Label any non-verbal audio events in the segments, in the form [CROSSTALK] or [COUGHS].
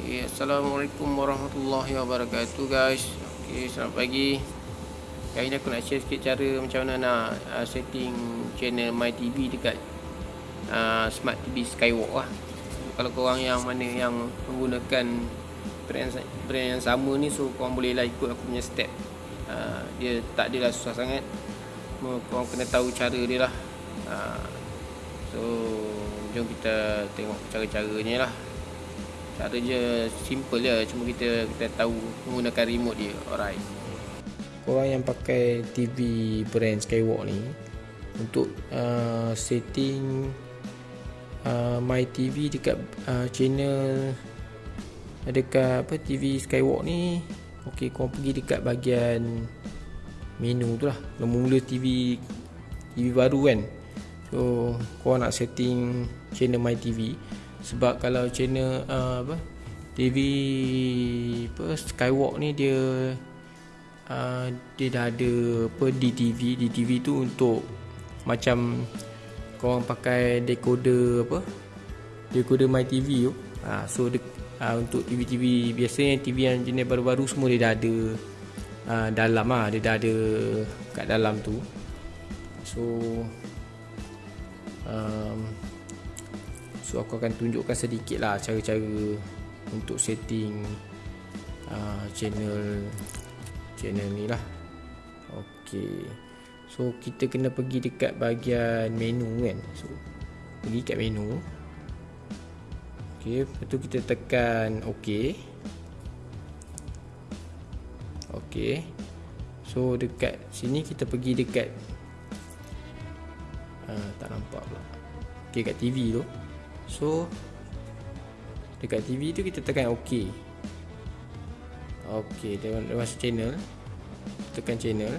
Okay, Assalamualaikum warahmatullahi wabarakatuh guys. Okay, selamat pagi. Kali ni aku nak share sikit cara macam mana nak uh, setting channel My TV dekat uh, Smart TV Skywalk lah. Kalau korang yang mana yang menggunakan brand, brand yang sama ni So korang boleh lah ikut aku punya step. Uh, Dia tak adalah susah sangat. Korang kena tahu cara dia lah. Uh, So jom kita tengok cara-caranya lah Cara je simple je. Cuma kita kita tahu menggunakan remote dia. Alright. Korang yang pakai TV brand Skywalk ni Untuk uh, setting uh, My TV dekat uh, channel Dekat apa TV Skywalk ni Okay korang pergi dekat bahagian Menu tu lah. Mula TV TV baru kan. So korang nak setting channel My TV sebab kalau channel uh, apa TV apa Skywalk ni dia uh, dia dah ada apa DTV DTV tu untuk macam kau pakai decoder apa decoder My TV tu. Uh, so de, uh, untuk TV-TV biasanya TV yang jenis baru-baru semua dia dah ada uh, dalam ah dia dah ada kat dalam tu. So um, So aku akan tunjukkan sedikit lah cara-cara untuk setting uh, channel channel ni lah. Okay. So kita kena pergi dekat bahagian menu kan. So pergi kat menu. Okay. Lepas tu kita tekan OK. Okay. So dekat sini kita pergi dekat uh, tak nampak pula. Okay kat TV tu. So Dekat TV tu kita tekan OK. OK Dia masuk channel. Tekan channel.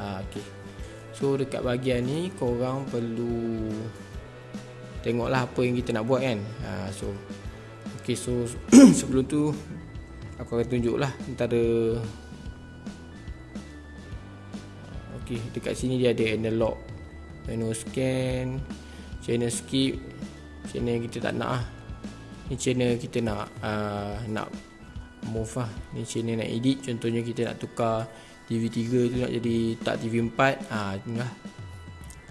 Ha, OK. So dekat bahagian ni Korang perlu Tengoklah apa yang kita nak buat kan. Ha, So OK so [COUGHS] Sebelum tu Aku akan tunjuk lah Antara OK Dekat sini dia ada analog Menu scan Channel skip channel kita tak nak ah. Ni channel kita nak uh, nak move lah. Ni channel nak edit contohnya kita nak tukar TV3 tu nak jadi tak TV4 ah ni lah.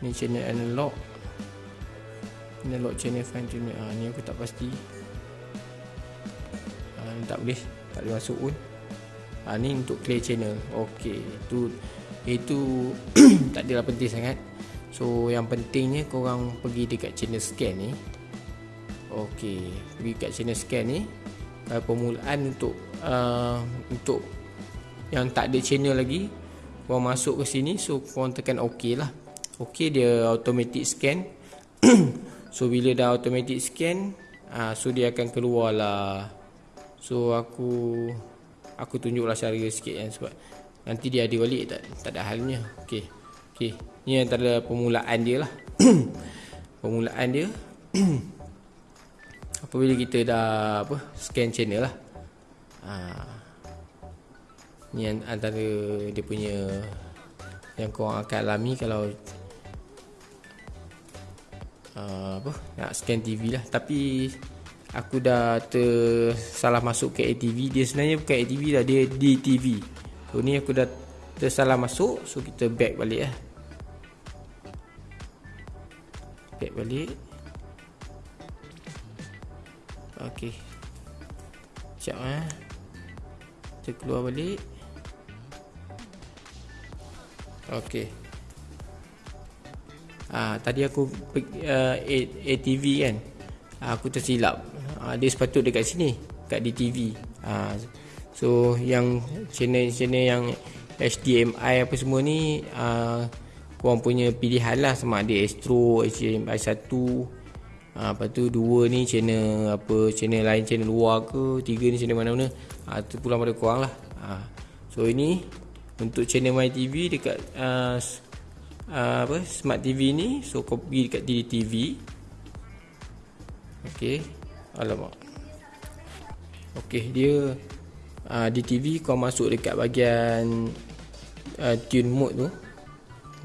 Ni channel analog. Analog channel fine tune ah ni aku tak pasti. Ah ni tak boleh, tak boleh masuk pun. Ah ni untuk clear channel. Okey, tu itu [CLEARS THROAT] tak adalah penting sangat. So yang pentingnya korang pergi dekat channel scan ni Okey, pergi kat channel scan ni. Kalau permulaan untuk uh, untuk yang tak ada channel lagi, kau masuk ke sini, so kau tekan OK lah. OK dia automatic scan. [CLEARS THROAT] so bila dah automatic scan, uh, so dia akan keluar lah. So aku aku tunjuklah cara sikit kan sebab nanti dia ada balik tak tak ada halnya. Okey. Okey. Ni antara permulaan dia lah. [CLEARS THROAT] permulaan dia. [CLEARS THROAT] apabila kita dah apa scan channel lah. Ha. ni antara dia punya yang kau akan alami kalau uh, apa nak scan TV lah. Tapi aku dah tersalah masuk ke ATV dia sebenarnya bukan ATV lah dia DTV so ni aku dah tersalah masuk so kita back balik lah. Back balik Okey. Sekejap eh. Kita keluar balik. Okey. Ah, tadi aku uh, ATV kan. Ah, aku tersilap. Ah, dia sepatut dekat sini, kat DTV. Ah, so yang channel-channel yang HDMI apa semua ni ah, korang punya pilihan lah sama ada Astro, HDMI 1 ha, Lepas tu dua ni channel apa channel lain channel luar ke tiga ni channel mana-mana ha, tu pulang pada korang lah. Ha. So ini untuk channel My TV dekat uh, uh, apa Smart TV ni so kau pergi dekat TV Okay Alamak. Okay dia uh, di TV kau masuk dekat bahagian uh, tune mode tu.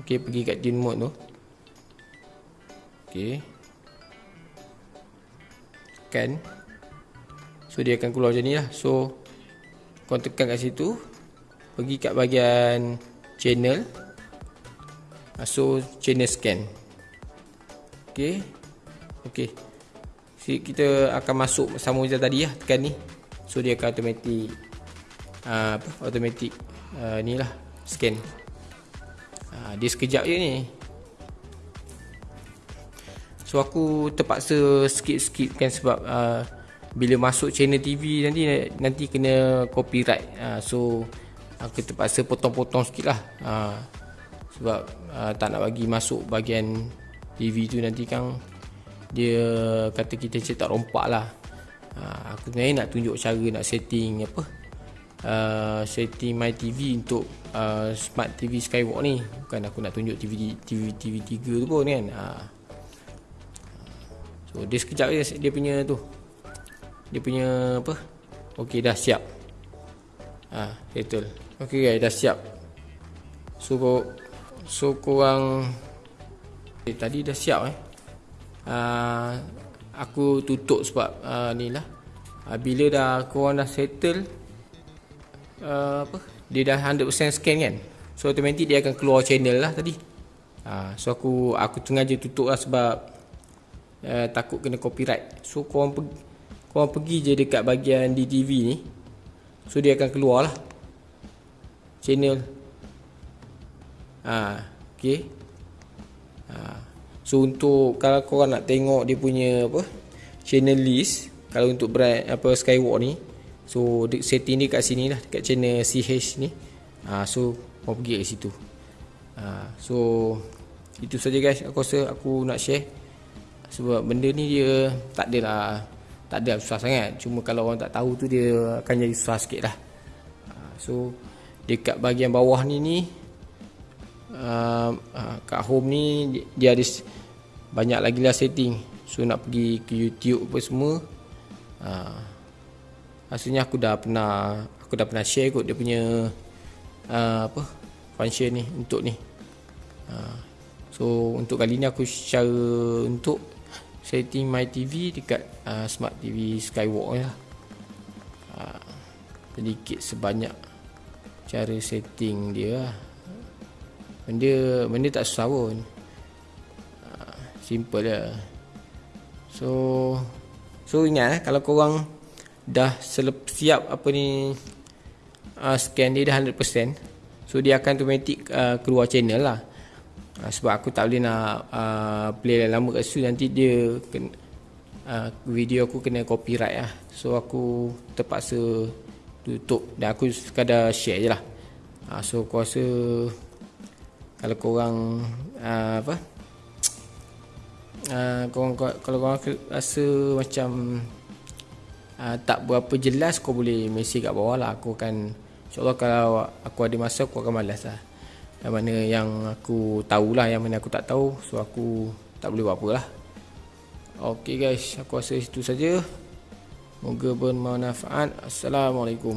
Okay pergi kat tune mode tu. Okay tekan. So dia akan keluar macam ni lah. So Kau tekan kat situ. Pergi kat bahagian Channel. Ah, So channel scan. Okay. Okay. Si, Kita akan masuk sama macam tadi lah Tekan ni. So dia akan automatic uh, apa, Automatic uh, Ni lah Scan. Uh, Dia sekejap je ni So aku terpaksa skip-skip kan sebab uh, bila masuk channel TV nanti nanti kena copyright. Uh, so aku terpaksa potong-potong sikit lah. Uh, sebab uh, tak nak bagi masuk bahagian TV tu nanti kan dia kata kita cetak rompak lah. Uh, aku sebenarnya nak tunjuk cara nak setting apa uh, setting my TV untuk uh, smart TV Skywalk ni. Bukan aku nak tunjuk TV TV TV 3 tu pun kan. Uh, So dia sekejap je dia punya tu. Dia punya apa? Okey dah siap. Ha, settle. Okey guys, dah siap. So so korang eh, tadi dah siap eh. Ah, aku tutup sebab ah, ni lah. Ah, bila dah korang dah settle ah, apa? Dia dah 100% scan kan. So automatic dia akan keluar channel lah tadi. Ah, so aku aku sengaja tutup lah sebab uh, takut kena copyright. So korang pergi, korang pergi je dekat bahagian DTV ni. So dia akan keluar lah. Channel. Ha, okay. Ha. So untuk kalau korang nak tengok dia punya apa channel list kalau untuk brand apa Skywalk ni so setting ni kat sini lah dekat channel CH ni ha, so korang pergi kat situ ha, so itu saja guys aku rasa aku nak share sebab benda ni dia tak adalah tak ada susah sangat. Cuma kalau orang tak tahu tu dia akan jadi susah sikit lah. Ah, so dekat bahagian bawah ni ni uh, uh, kat home ni dia ada banyak lagi lah setting. So nak pergi ke youtube apa semua uh, Maksudnya aku dah pernah aku dah pernah share kot dia punya uh, apa function ni untuk ni. Uh, so untuk kali ni aku share untuk setting my TV dekat uh, smart TV Skywalk lah. Uh, sedikit sebanyak cara setting dia lah. Benda, benda tak susah pun. Uh, simple lah. So, so ingat eh, kalau korang dah selep, siap apa ni uh, scan dia dah 100%. So dia akan automatic uh, keluar channel lah. Uh, sebab aku tak boleh nak uh, play lama kat situ nanti dia kena, uh, video aku kena copyright lah. So aku terpaksa tutup dan aku sekadar share je lah. Uh, so aku rasa kalau korang uh, apa uh, korang, kalau korang rasa macam uh, tak berapa jelas kau boleh mesej kat bawah lah aku akan insyaAllah kalau aku ada masa aku akan balas lah yang mana yang aku tahulah yang mana aku tak tahu so aku tak boleh buat apa lah ok guys aku rasa itu saja. Moga bermanfaat. Assalamualaikum